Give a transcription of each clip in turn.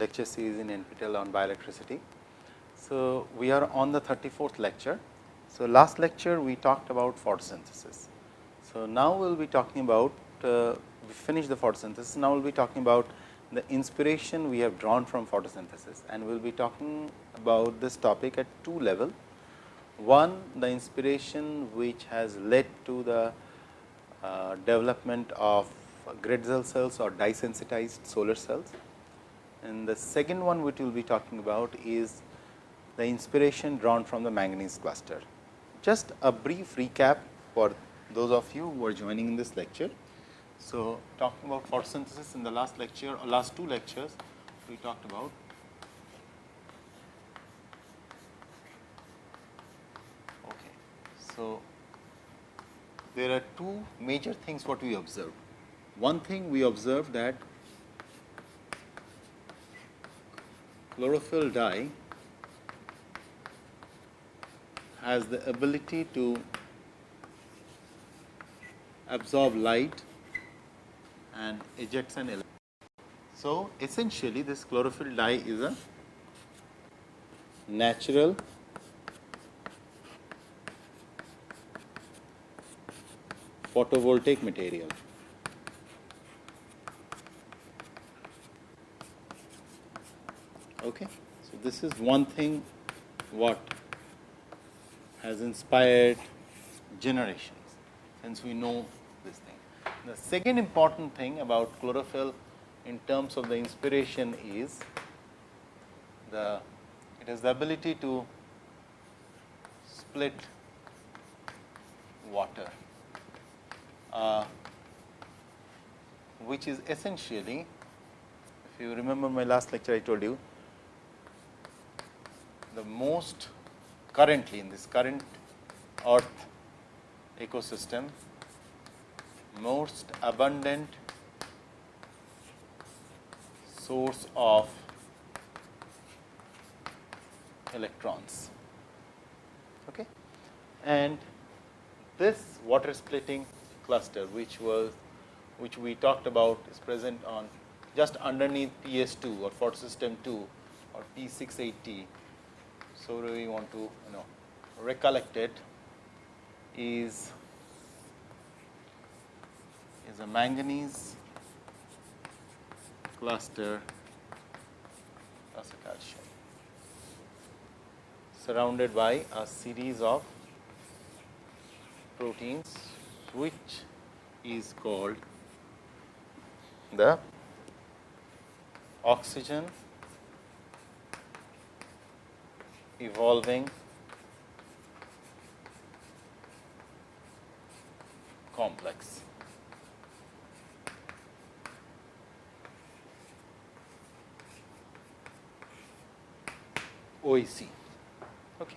lecture series in NPTEL on bioelectricity. So, we are on the 34th lecture. So, last lecture we talked about photosynthesis. So, now we will be talking about uh, we finished the photosynthesis. Now, we will be talking about the inspiration we have drawn from photosynthesis and we will be talking about this topic at two level. One the inspiration which has led to the uh, development of Grätzel cells or dye sensitized solar cells. And the second one which we will be talking about is the inspiration drawn from the manganese cluster. Just a brief recap for those of you who are joining in this lecture. So, talking about photosynthesis in the last lecture or last two lectures, we talked about okay. So, there are two major things what we observed. One thing we observed that chlorophyll dye has the ability to absorb light and ejects an electron. So, essentially this chlorophyll dye is a natural photovoltaic material. Okay. So, this is one thing what has inspired generations since we know this thing. The second important thing about chlorophyll in terms of the inspiration is the it has the ability to split water, uh, which is essentially if you remember my last lecture I told you the most currently in this current earth ecosystem most abundant source of electrons. Okay. And this water splitting cluster which was which we talked about is present on just underneath PS2 or photosystem 2 or P680. So, we want to you know recollect it is is a manganese cluster calcium surrounded by a series of proteins which is called the oxygen evolving complex. OEC. Okay.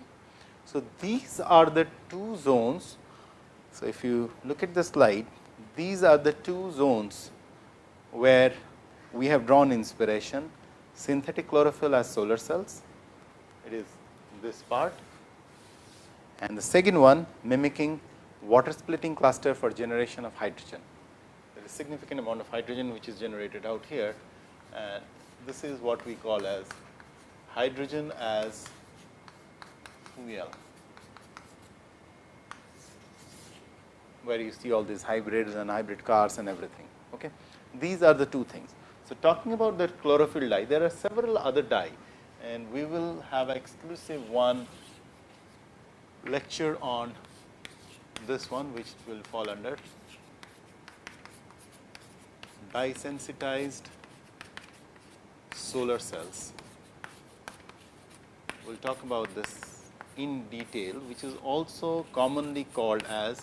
So, these are the two zones. So, if you look at the slide, these are the two zones where we have drawn inspiration synthetic chlorophyll as solar cells. It is this part and the second one mimicking water splitting cluster for generation of hydrogen. There is significant amount of hydrogen which is generated out here and this is what we call as hydrogen as fuel, where you see all these hybrids and hybrid cars and everything. Okay. These are the two things. So, talking about the chlorophyll dye, there are several other dye and we will have exclusive one lecture on this one which will fall under dye sensitized solar cells we will talk about this in detail, which is also commonly called as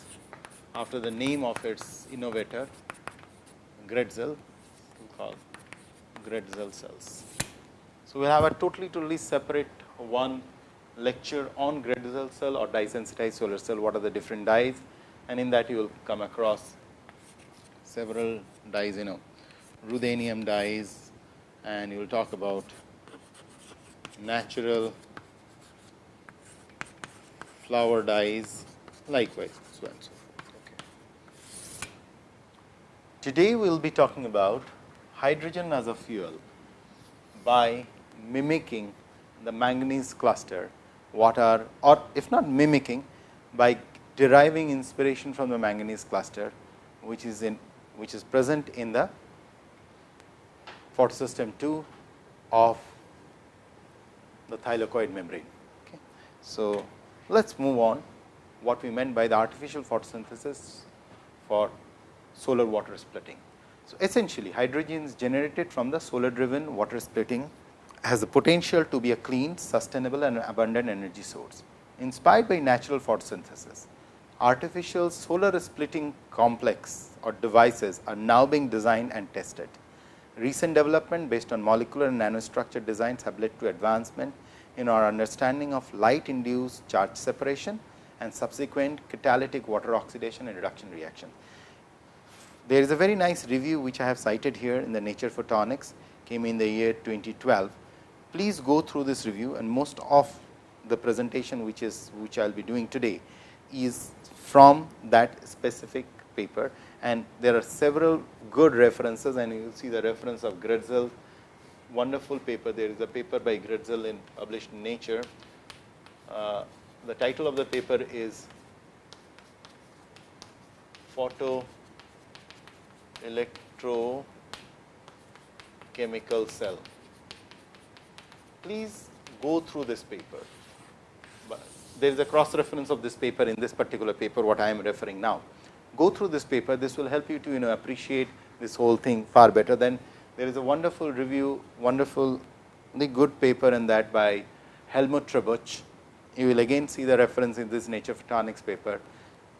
after the name of its innovator Grätzel, called Grätzel cells. So, we will have a totally totally separate one lecture on Grätzel cell or dye sensitized solar cell, what are the different dyes and in that you will come across several dyes, you know, ruthenium dyes and you will talk about natural flower dyes likewise so and so forth. Okay. Today we will be talking about hydrogen as a fuel by mimicking the manganese cluster what are or if not mimicking by deriving inspiration from the manganese cluster which is in which is present in the photosystem 2 of the thylakoid membrane. Okay. So, let us move on what we meant by the artificial photosynthesis for solar water splitting. So, essentially hydrogen is generated from the solar driven water splitting has the potential to be a clean, sustainable and abundant energy source. Inspired by natural photosynthesis, artificial solar splitting complex or devices are now being designed and tested. Recent development based on molecular and nanostructure designs have led to advancement in our understanding of light induced charge separation and subsequent catalytic water oxidation and reduction reaction. There is a very nice review which I have cited here in the Nature Photonics came in the year 2012. Please go through this review and most of the presentation which is which I will be doing today is from that specific paper and there are several good references and you will see the reference of Grätzel wonderful paper. There is a paper by Grätzel in published in Nature. Uh, the title of the paper is Photo Electrochemical Cell. Please go through this paper. There is a cross reference of this paper in this particular paper what I am referring now go through this paper, this will help you to you know appreciate this whole thing far better than there is a wonderful review, wonderful the good paper in that by Helmut Tributsch. You will again see the reference in this Nature Photonics paper.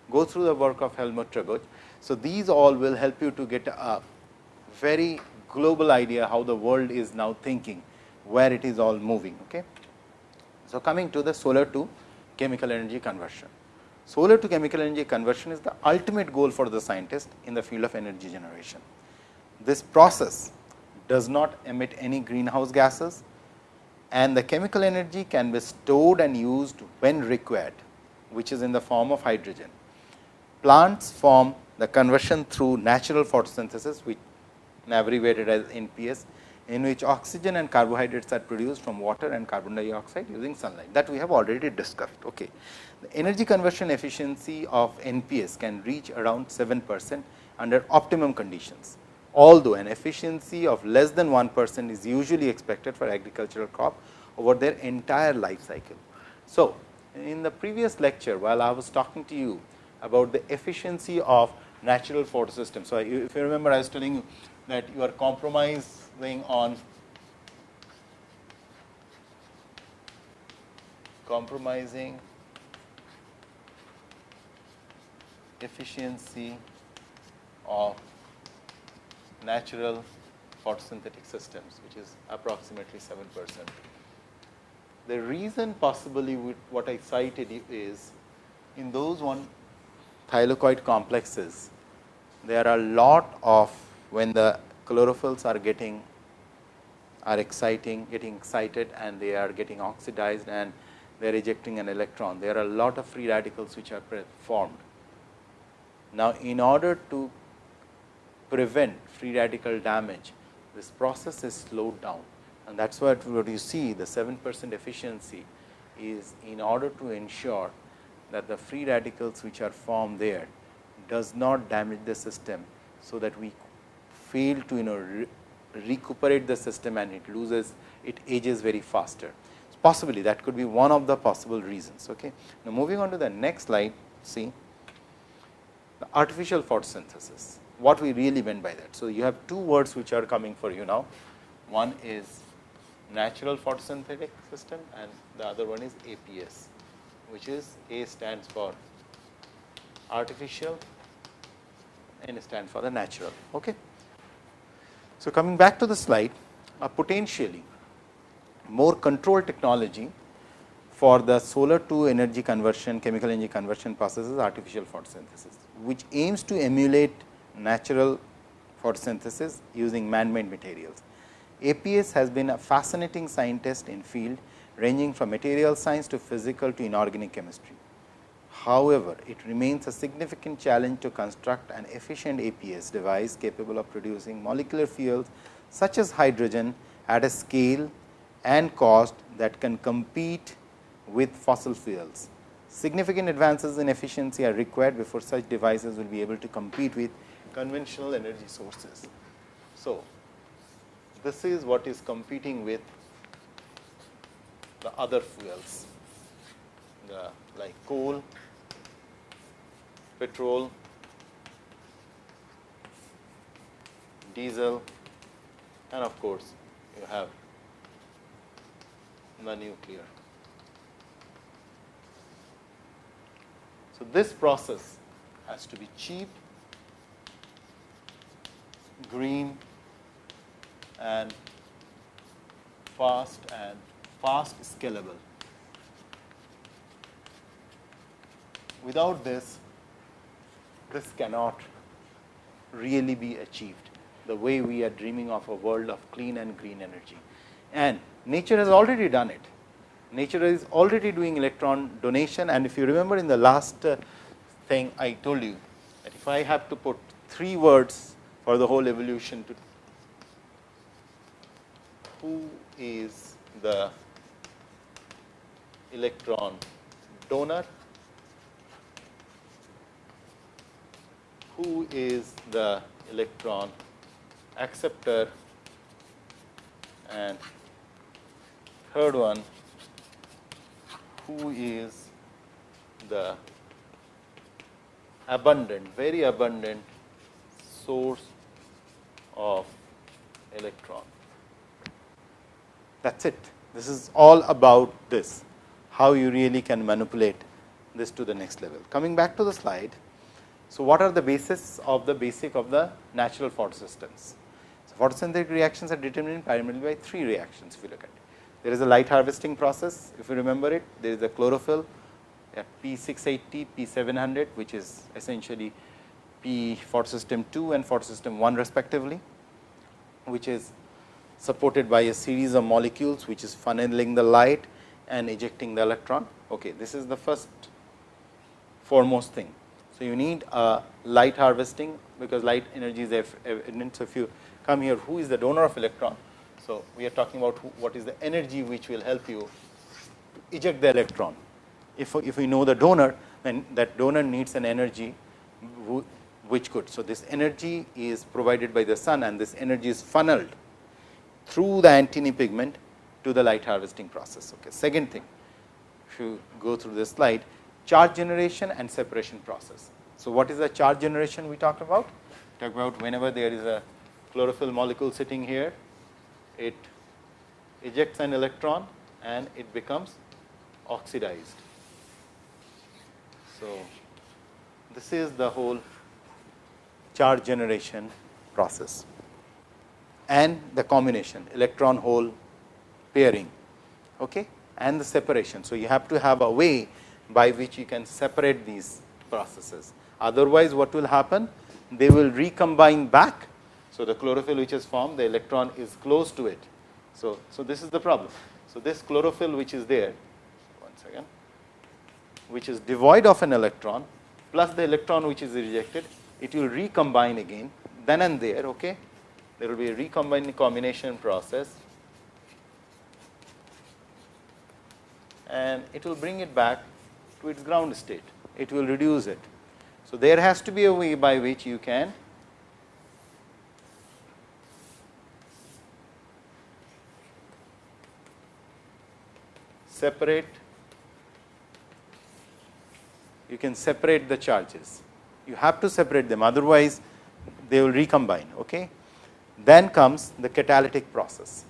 Go through the work of Helmut Tributsch. So, these all will help you to get a very global idea how the world is now thinking, where it is all moving. Okay. So, coming to the solar to chemical energy conversion. Solar to chemical energy conversion is the ultimate goal for the scientist in the field of energy generation. This process does not emit any greenhouse gases and the chemical energy can be stored and used when required, which is in the form of hydrogen. Plants form the conversion through natural photosynthesis, which abbreviated as NPS, in which oxygen and carbohydrates are produced from water and carbon dioxide using sunlight that we have already discussed. Okay. The energy conversion efficiency of NPS can reach around 7 percent under optimum conditions, although an efficiency of less than 1 percent is usually expected for agricultural crop over their entire life cycle. So, in the previous lecture while I was talking to you about the efficiency of natural photosystem. So, if you remember I was telling you that you are on compromising efficiency of natural photosynthetic systems, which is approximately 7 percent. The reason possibly what I cited is in those one thylakoid complexes, there are a lot of when the chlorophylls are getting are exciting, getting excited and they are getting oxidized and they are ejecting an electron. There are a lot of free radicals which are formed now, in order to prevent free radical damage, this process is slowed down and that is what, what you see the 7 percent efficiency is in order to ensure that the free radicals which are formed there does not damage the system. So, that we fail to you know recuperate the system and it loses it ages very faster. So, possibly that could be one of the possible reasons. Okay. Now, moving on to the next slide see the artificial photosynthesis, what we really meant by that. So, you have two words which are coming for you now. One is natural photosynthetic system and the other one is APS, which is A stands for artificial and stands for the natural. Okay. So, coming back to the slide, a potentially more controlled technology for the solar to energy conversion, chemical energy conversion processes artificial photosynthesis which aims to emulate natural photosynthesis using man-made materials. APS has been a fascinating scientist in field ranging from material science to physical to inorganic chemistry. However, it remains a significant challenge to construct an efficient APS device capable of producing molecular fuels such as hydrogen at a scale and cost that can compete with fossil fuels. Significant advances in efficiency are required before such devices will be able to compete with conventional energy sources. So, this is what is competing with the other fuels, the like coal, petrol, diesel and of course, you have the nuclear. So, this process has to be cheap, green and fast and fast scalable. Without this, this cannot really be achieved the way we are dreaming of a world of clean and green energy. And nature has already done it. Nature is already doing electron donation and if you remember in the last uh, thing I told you that if I have to put three words for the whole evolution to who is the electron donor, who is the electron acceptor and third one who is the abundant very abundant source of electron. That is it. This is all about this, how you really can manipulate this to the next level. Coming back to the slide. So, what are the basis of the basic of the natural photosystems? So, photosynthetic reactions are determined primarily by three reactions if you look at it. There is a light harvesting process, if you remember it, there is a chlorophyll at P 680, P 700, which is essentially P photosystem 2 and photosystem 1 respectively, which is supported by a series of molecules, which is funneling the light and ejecting the electron. Okay, this is the first foremost thing. So, you need a light harvesting, because light energy is evident. So, if you come here, who is the donor of electron? So, we are talking about who, what is the energy which will help you eject the electron. If, if we know the donor, then that donor needs an energy which could. So, this energy is provided by the sun and this energy is funneled through the antennae pigment to the light harvesting process. Okay. Second thing, if you go through this slide, charge generation and separation process. So, what is the charge generation we talked about? Talk about whenever there is a chlorophyll molecule sitting here, it ejects an electron and it becomes oxidized. So, this is the whole charge generation process and the combination electron hole pairing okay, and the separation. So, you have to have a way by which you can separate these processes. Otherwise, what will happen? They will recombine back. So, the chlorophyll which is formed, the electron is close to it. So, so this is the problem. So, this chlorophyll which is there, one second, which is devoid of an electron plus the electron which is rejected, it will recombine again then and there. Okay? There will be a recombining combination process and it will bring it back to its ground state, it will reduce it. So, there has to be a way by which you can separate you can separate the charges. You have to separate them otherwise they will recombine. Okay? Then comes the catalytic process,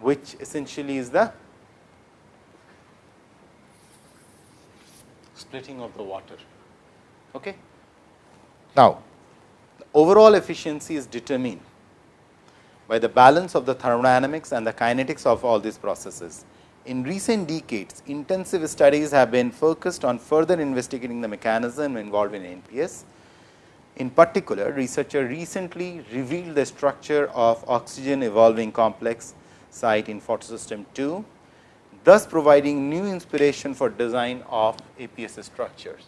which essentially is the splitting of the water. Okay? Now, the overall efficiency is determined by the balance of the thermodynamics and the kinetics of all these processes. In recent decades, intensive studies have been focused on further investigating the mechanism involved in NPS. In particular, researcher recently revealed the structure of oxygen evolving complex site in photosystem 2 thus providing new inspiration for design of APS structures.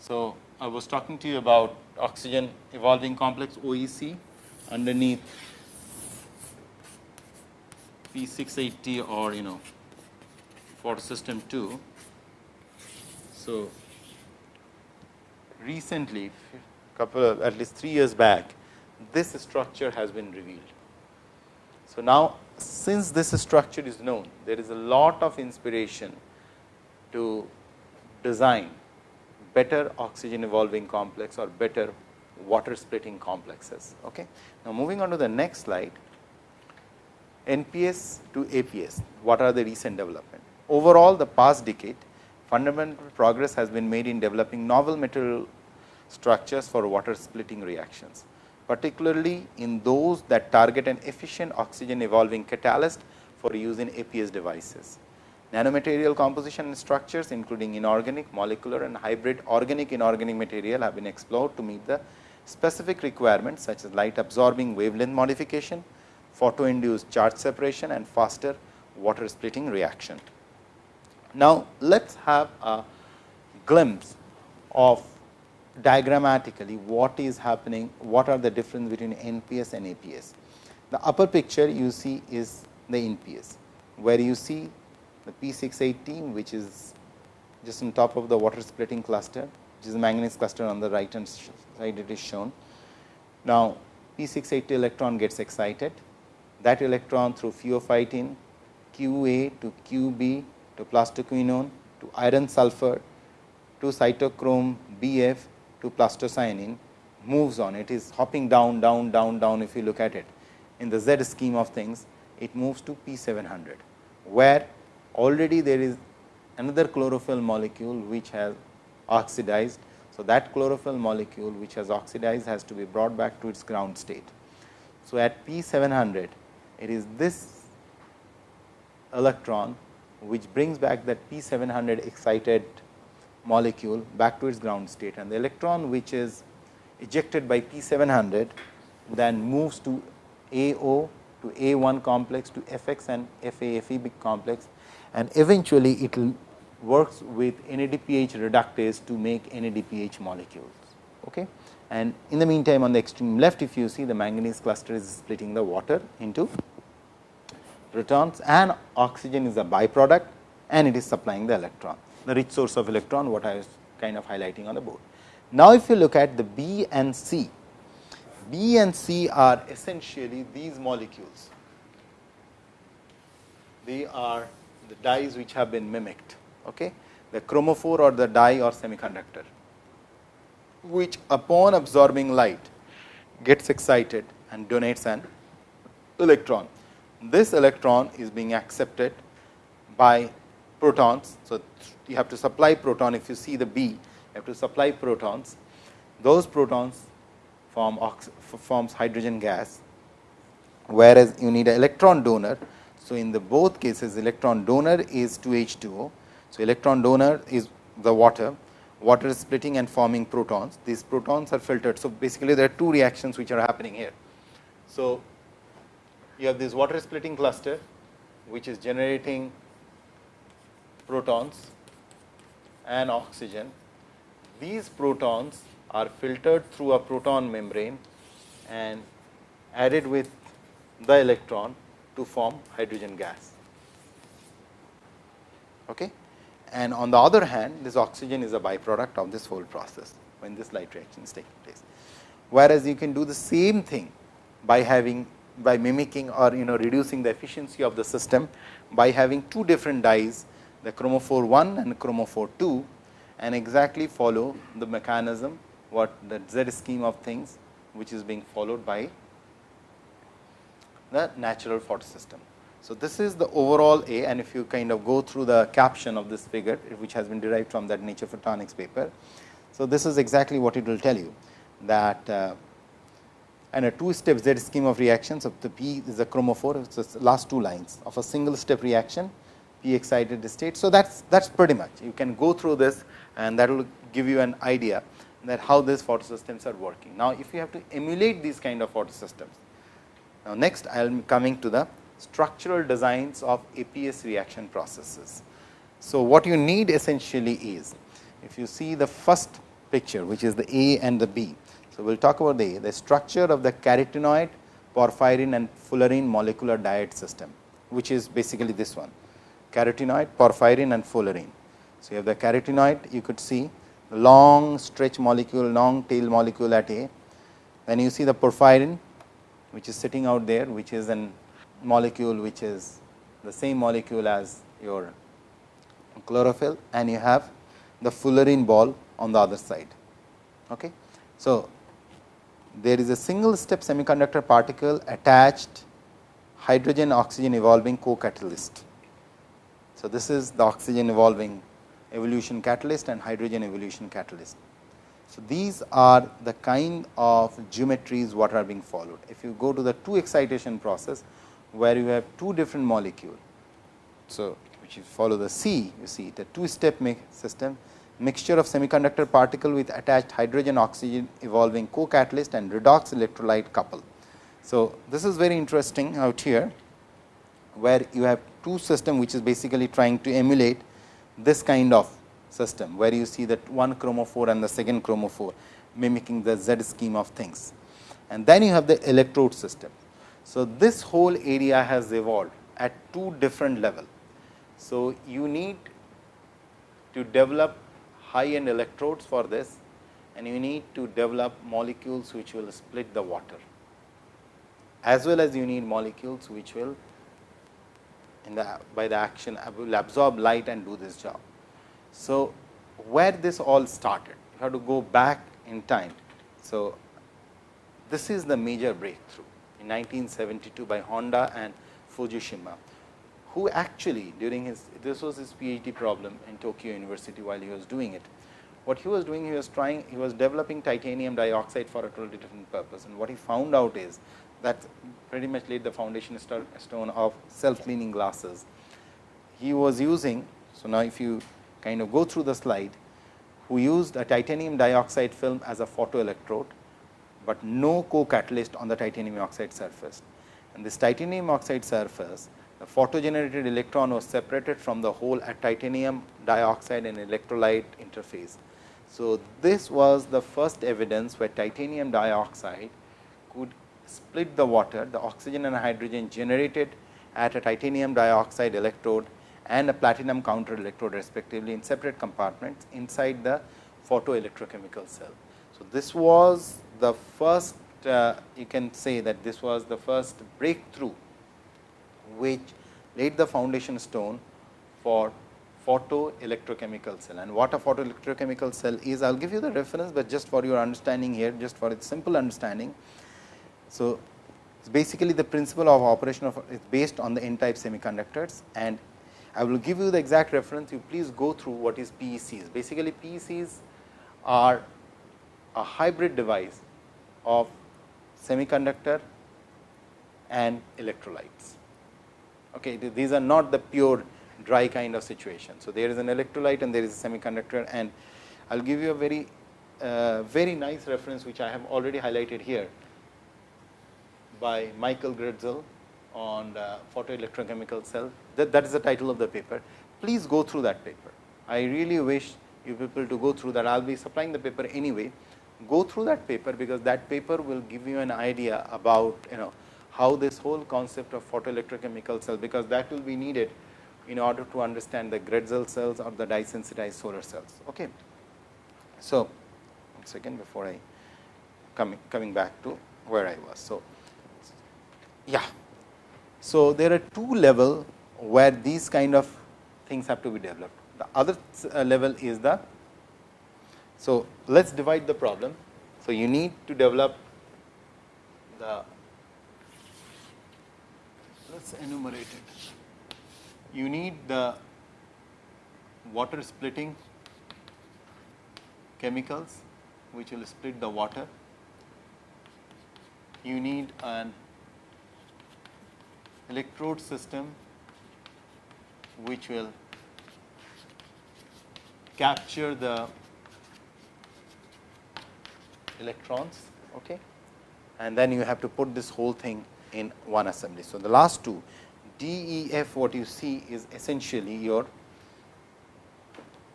So, I was talking to you about oxygen evolving complex OEC underneath P 680 or you know photosystem 2. So, recently couple of at least 3 years back this structure has been revealed. So, now since this structure is known there is a lot of inspiration to design better oxygen evolving complex or better water splitting complexes. Okay. Now, moving on to the next slide NPS to APS what are the recent development. Overall the past decade fundamental progress has been made in developing novel material structures for water splitting reactions, particularly in those that target an efficient oxygen evolving catalyst for use in APS devices. Nanomaterial composition and structures including inorganic, molecular and hybrid organic inorganic material have been explored to meet the specific requirements such as light absorbing wavelength modification, photo induced charge separation and faster water splitting reaction. Now, let us have a glimpse of diagrammatically what is happening, what are the difference between NPS and APS. The upper picture you see is the NPS, where you see the P 618 which is just on top of the water splitting cluster, which is manganese cluster on the right hand side it is shown. Now, P 680 electron gets excited, that electron through pheophytin QA to QB to plastoquinone to iron sulfur to cytochrome BF to plastocyanin moves on. It is hopping down, down, down, down if you look at it. In the Z scheme of things, it moves to P 700, where already there is another chlorophyll molecule which has oxidized. So, that chlorophyll molecule which has oxidized has to be brought back to its ground state. So, at P 700, it is this electron which brings back that P 700 excited molecule back to its ground state and the electron which is ejected by P 700 then moves to AO to A1 complex to FX and FA big complex and eventually it will works with NADPH reductase to make NADPH molecules. Okay. And in the meantime, on the extreme left, if you see the manganese cluster is splitting the water into protons and oxygen is a byproduct and it is supplying the electron the rich source of electron what I was kind of highlighting on the board. Now, if you look at the B and C, B and C are essentially these molecules. They are the dyes which have been mimicked, okay? the chromophore or the dye or semiconductor, which upon absorbing light gets excited and donates an electron. This electron is being accepted by protons. So, you have to supply proton if you see the B you have to supply protons those protons form forms hydrogen gas whereas you need an electron donor. So, in the both cases electron donor is 2 H2O. So, electron donor is the water water is splitting and forming protons these protons are filtered. So, basically there are two reactions which are happening here. So, you have this water splitting cluster which is generating protons and oxygen. These protons are filtered through a proton membrane and added with the electron to form hydrogen gas. Okay? And on the other hand, this oxygen is a byproduct of this whole process when this light reaction is taking place. Whereas, you can do the same thing by having by mimicking or you know reducing the efficiency of the system by having two different dyes the chromophore 1 and chromophore 2 and exactly follow the mechanism what the Z scheme of things which is being followed by the natural photosystem. So, this is the overall A and if you kind of go through the caption of this figure which has been derived from that nature photonics paper. So, this is exactly what it will tell you that uh, and a two step Z scheme of reactions of the P is a chromophore, it is the last two lines of a single step reaction Excited state. So, that is that is pretty much you can go through this and that will give you an idea that how these photosystems are working. Now, if you have to emulate these kind of photosystems. Now, next I am coming to the structural designs of APS reaction processes. So, what you need essentially is if you see the first picture which is the A and the B. So, we will talk about the A, the structure of the carotenoid, porphyrin and fullerene molecular diet system which is basically this one carotenoid, porphyrin and fullerene. So, you have the carotenoid you could see long stretch molecule, long tail molecule at A. Then you see the porphyrin which is sitting out there which is an molecule which is the same molecule as your chlorophyll and you have the fullerene ball on the other side. Okay. So, there is a single step semiconductor particle attached hydrogen oxygen evolving co-catalyst. So, this is the oxygen evolving evolution catalyst and hydrogen evolution catalyst. So, these are the kind of geometries what are being followed. If you go to the two excitation process, where you have two different molecule. So, which you follow the C, you see the two step system mixture of semiconductor particle with attached hydrogen oxygen evolving co-catalyst and redox electrolyte couple. So, this is very interesting out here, where you have two system which is basically trying to emulate this kind of system, where you see that one chromophore and the second chromophore mimicking the Z scheme of things. And then you have the electrode system. So, this whole area has evolved at two different level. So, you need to develop high end electrodes for this and you need to develop molecules which will split the water as well as you need molecules which will in the by the action will absorb light and do this job. So, where this all started you have to go back in time. So, this is the major breakthrough in 1972 by Honda and Fujishima, who actually during his this was his PhD problem in Tokyo University while he was doing it. What he was doing he was trying he was developing titanium dioxide for a totally different purpose and what he found out is that pretty much laid the foundation stone of self cleaning glasses. He was using so now if you kind of go through the slide who used a titanium dioxide film as a photoelectrode but no co-catalyst on the titanium oxide surface. And this titanium oxide surface, the photogenerated electron was separated from the hole at titanium dioxide and electrolyte interface. So, this was the first evidence where titanium dioxide could split the water, the oxygen and hydrogen generated at a titanium dioxide electrode and a platinum counter electrode respectively in separate compartments inside the photoelectrochemical cell. So, this was the first uh, you can say that this was the first breakthrough which laid the foundation stone for photoelectrochemical cell and what a photoelectrochemical cell is I will give you the reference, but just for your understanding here just for its simple understanding. So, basically the principle of operation of it is based on the n type semiconductors and I will give you the exact reference you please go through what is PECs. Basically PECs are a hybrid device of semiconductor and electrolytes. Okay, these are not the pure dry kind of situation. So, there is an electrolyte and there is a semiconductor and I will give you a very uh, very nice reference which I have already highlighted here by Michael Grätzel on photoelectrochemical cell that, that is the title of the paper. Please go through that paper. I really wish you people to go through that. I will be supplying the paper anyway, go through that paper because that paper will give you an idea about you know how this whole concept of photoelectrochemical cell because that will be needed in order to understand the Grätzel cells or the dye sensitized solar cells. Okay. So, one second before I coming coming back to where I was. So, yeah. So, there are two level where these kind of things have to be developed. The other uh, level is the so, let us divide the problem. So, you need to develop the let us enumerate it. You need the water splitting chemicals which will split the water. You need an electrode system which will capture the electrons okay and then you have to put this whole thing in one assembly. So, the last two D, E, F what you see is essentially your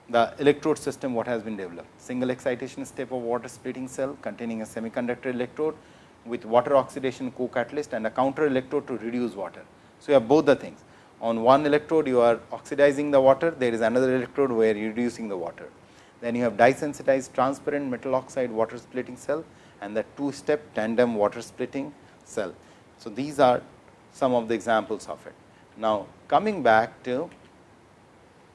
the electrode system what has been developed. Single excitation step of water splitting cell containing a semiconductor electrode with water oxidation co-catalyst and a counter electrode to reduce water. So, you have both the things. on one electrode you are oxidizing the water, there is another electrode where you are reducing the water. Then you have dye sensitized transparent metal oxide water splitting cell and the two step tandem water splitting cell. So, these are some of the examples of it. Now, coming back to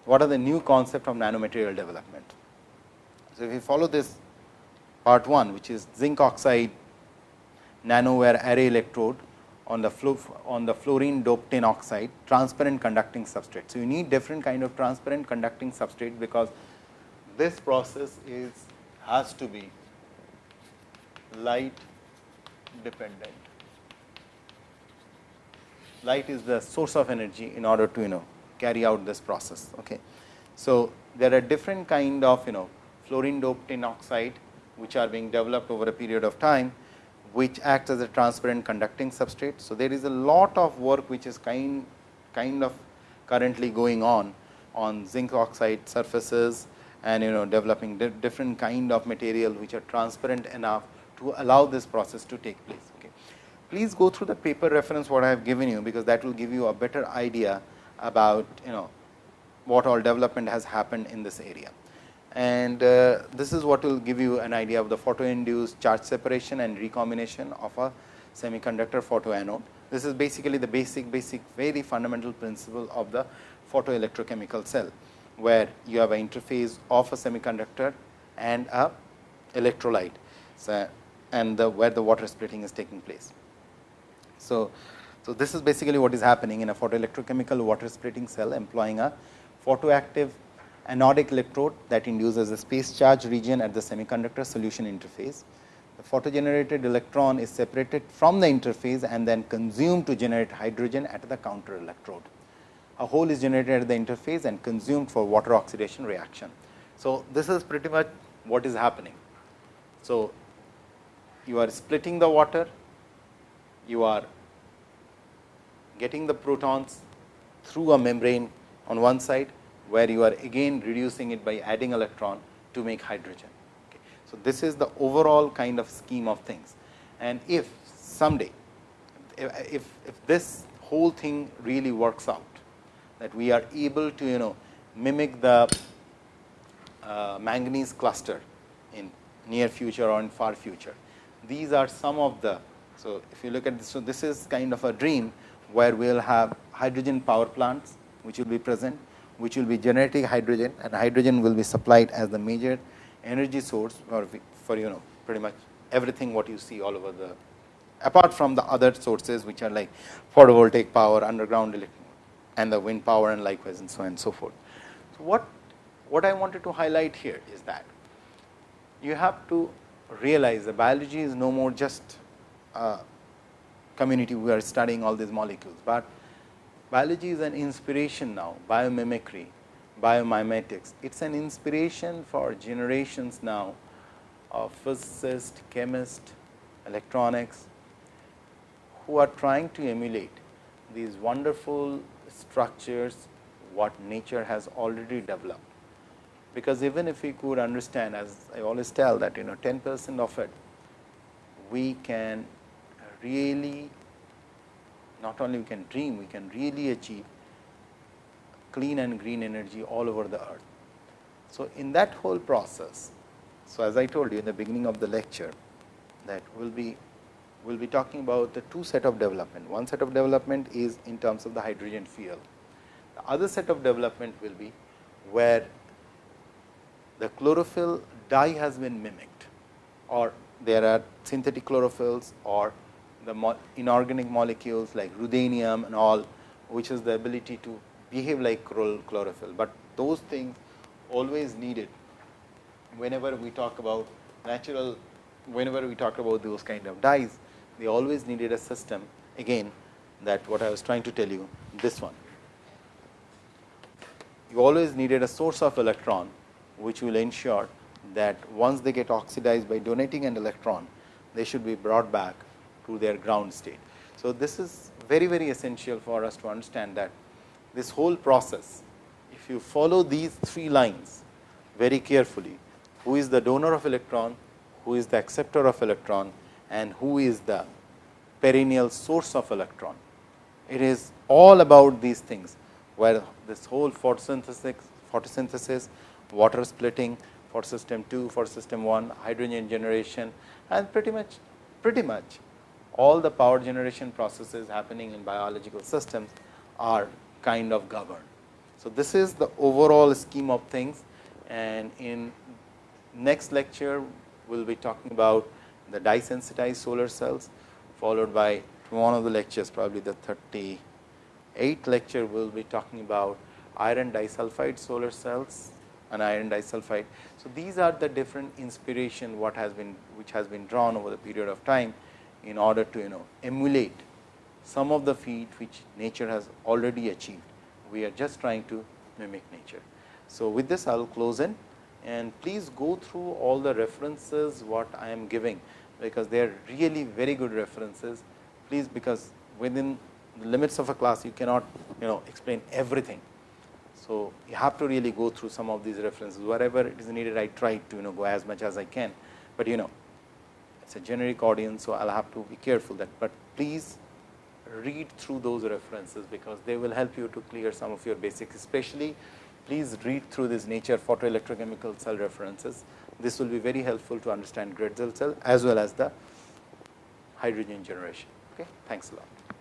what are the new concept of nanomaterial development. So, if we follow this part 1 which is zinc oxide nanowire array electrode on the on the fluorine doped tin oxide transparent conducting substrate. So, you need different kind of transparent conducting substrate because this process is has to be light dependent. Light is the source of energy in order to you know carry out this process. Okay. So, there are different kind of you know fluorine doped tin oxide which are being developed over a period of time which acts as a transparent conducting substrate. So, there is a lot of work which is kind kind of currently going on on zinc oxide surfaces and you know developing di different kind of material which are transparent enough to allow this process to take place. Please go through the paper reference what I have given you, because that will give you a better idea about you know what all development has happened in this area. And uh, this is what will give you an idea of the photo induced charge separation and recombination of a semiconductor photoanode. This is basically the basic basic very fundamental principle of the photoelectrochemical cell, where you have an interface of a semiconductor and a electrolyte. So, and the where the water splitting is taking place. So, so this is basically what is happening in a photoelectrochemical water splitting cell employing a photoactive anodic electrode that induces a space charge region at the semiconductor solution interface. The photogenerated electron is separated from the interface and then consumed to generate hydrogen at the counter electrode. A hole is generated at the interface and consumed for water oxidation reaction. So, this is pretty much what is happening. So, you are splitting the water, you are getting the protons through a membrane on one side, where you are again reducing it by adding electron to make hydrogen. Okay. So, this is the overall kind of scheme of things and if someday if, if this whole thing really works out that we are able to you know mimic the uh, manganese cluster in near future or in far future these are some of the. So, if you look at this, so this is kind of a dream where we will have hydrogen power plants which will be present, which will be generating hydrogen and hydrogen will be supplied as the major energy source for, for you know pretty much everything what you see all over the apart from the other sources which are like photovoltaic power, underground and the wind power and likewise and so on and so forth. So, what, what I wanted to highlight here is that you have to realize the biology is no more just a community we are studying all these molecules, but biology is an inspiration now biomimicry, biomimetics. It is an inspiration for generations now of physicists, chemists, electronics who are trying to emulate these wonderful structures what nature has already developed because even if we could understand as I always tell that you know 10 percent of it we can really not only we can dream we can really achieve clean and green energy all over the earth. So, in that whole process, so as I told you in the beginning of the lecture that we will be we will be talking about the two set of development. One set of development is in terms of the hydrogen fuel. The other set of development will be where the chlorophyll dye has been mimicked or there are synthetic chlorophylls or the mo inorganic molecules like ruthenium and all which is the ability to behave like chlorophyll, but those things always needed whenever we talk about natural whenever we talk about those kind of dyes they always needed a system again that what I was trying to tell you this one. You always needed a source of electron which will ensure that once they get oxidized by donating an electron, they should be brought back to their ground state. So, this is very very essential for us to understand that this whole process, if you follow these three lines very carefully, who is the donor of electron, who is the acceptor of electron and who is the perennial source of electron. it is all about these things, where this whole photosynthesis, photosynthesis water splitting photosystem 2, photosystem 1, hydrogen generation and pretty much pretty much all the power generation processes happening in biological systems are kind of governed. So, this is the overall scheme of things and in next lecture we will be talking about the dye sensitized solar cells followed by one of the lectures probably the 38th lecture we will be talking about iron disulfide solar cells and iron disulfide. So, these are the different inspiration what has been which has been drawn over the period of time in order to you know emulate some of the feat which nature has already achieved. We are just trying to mimic nature. So, with this I will close in and please go through all the references what I am giving, because they are really very good references. Please because within the limits of a class you cannot you know explain everything. So, you have to really go through some of these references wherever it is needed I try to you know go as much as I can, but you know it is a generic audience. So, I will have to be careful that, but please read through those references, because they will help you to clear some of your basics especially please read through this nature photoelectrochemical cell references. This will be very helpful to understand Grätzel cell as well as the hydrogen generation. Okay. Thanks a lot.